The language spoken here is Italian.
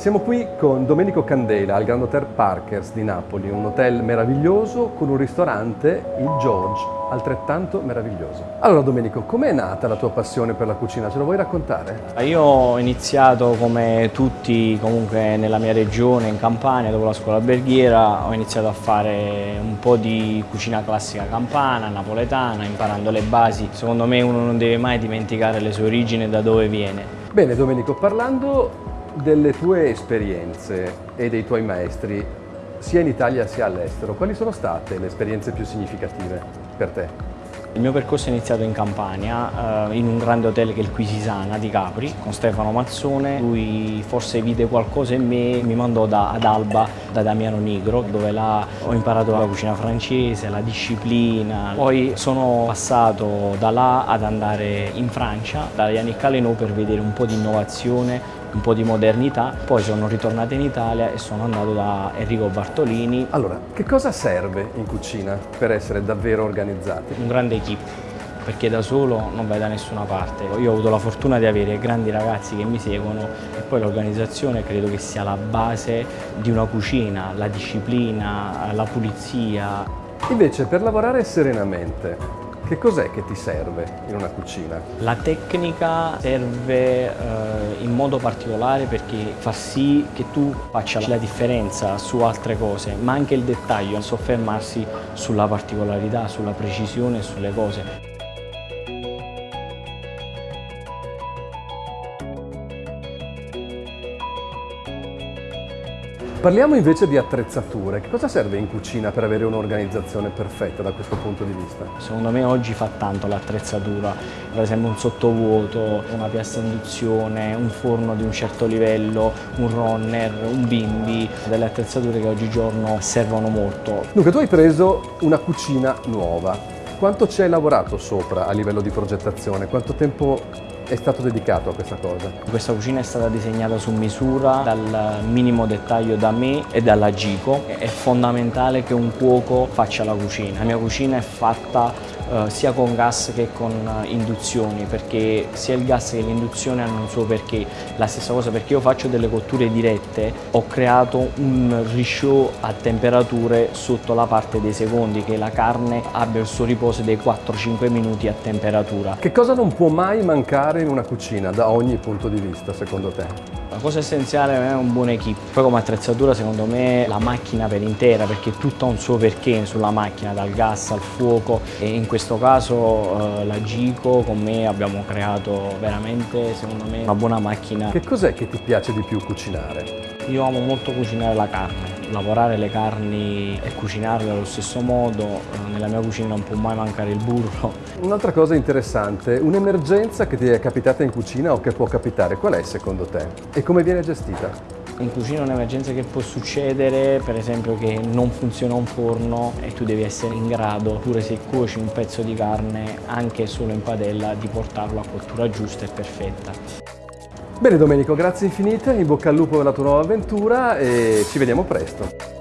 Siamo qui con Domenico Candela al Grand Hotel Parkers di Napoli, un hotel meraviglioso con un ristorante, il George, altrettanto meraviglioso. Allora Domenico, com'è nata la tua passione per la cucina? Ce lo vuoi raccontare? Io ho iniziato come tutti comunque nella mia regione, in Campania, dopo la scuola alberghiera, ho iniziato a fare un po' di cucina classica campana, napoletana, imparando le basi. Secondo me uno non deve mai dimenticare le sue origini e da dove viene. Bene Domenico, parlando delle tue esperienze e dei tuoi maestri, sia in Italia sia all'estero, quali sono state le esperienze più significative per te? Il mio percorso è iniziato in Campania, eh, in un grande hotel che è il Quisisana di Capri, con Stefano Mazzone. Lui forse vide qualcosa in me, mi mandò da, ad Alba, da Damiano Nigro, dove là ho imparato la cucina francese, la disciplina. Poi sono passato da là ad andare in Francia, da Yannick Caleno, per vedere un po' di innovazione, un po' di modernità, poi sono ritornato in Italia e sono andato da Enrico Bartolini. Allora, che cosa serve in cucina per essere davvero organizzati? Un grande equip perché da solo non vai da nessuna parte. Io ho avuto la fortuna di avere grandi ragazzi che mi seguono e poi l'organizzazione credo che sia la base di una cucina, la disciplina, la pulizia. Invece per lavorare serenamente, che cos'è che ti serve in una cucina? La tecnica serve eh, in modo particolare perché fa sì che tu faccia la differenza su altre cose, ma anche il dettaglio, soffermarsi sulla particolarità, sulla precisione, sulle cose. Parliamo invece di attrezzature. Che cosa serve in cucina per avere un'organizzazione perfetta da questo punto di vista? Secondo me oggi fa tanto l'attrezzatura, per esempio un sottovuoto, una piastra induzione, un forno di un certo livello, un runner, un bimbi, delle attrezzature che oggigiorno servono molto. Dunque tu hai preso una cucina nuova, quanto ci hai lavorato sopra a livello di progettazione? Quanto tempo è stato dedicato a questa cosa? Questa cucina è stata disegnata su misura dal minimo dettaglio da me e dalla Gico. È fondamentale che un cuoco faccia la cucina. La mia cucina è fatta eh, sia con gas che con uh, induzioni perché sia il gas che l'induzione hanno un suo perché la stessa cosa perché io faccio delle cotture dirette ho creato un risciò a temperature sotto la parte dei secondi che la carne abbia il suo riposo dei 4-5 minuti a temperatura che cosa non può mai mancare in una cucina da ogni punto di vista secondo te? La cosa essenziale è un buon equip. Poi come attrezzatura secondo me la macchina per intera perché tutto ha un suo perché sulla macchina, dal gas al fuoco e in questo caso eh, la Gico con me abbiamo creato veramente secondo me una buona macchina. Che cos'è che ti piace di più cucinare? Io amo molto cucinare la carne, lavorare le carni e cucinarle allo stesso modo, eh, nella mia cucina non può mai mancare il burro. Un'altra cosa interessante, un'emergenza che ti è capitata in cucina o che può capitare, qual è secondo te? E come viene gestita? In cucina un'emergenza che può succedere, per esempio che non funziona un forno e tu devi essere in grado, pure se cuoci un pezzo di carne, anche solo in padella, di portarlo a cottura giusta e perfetta. Bene Domenico, grazie infinite, in bocca al lupo per la tua nuova avventura e ci vediamo presto.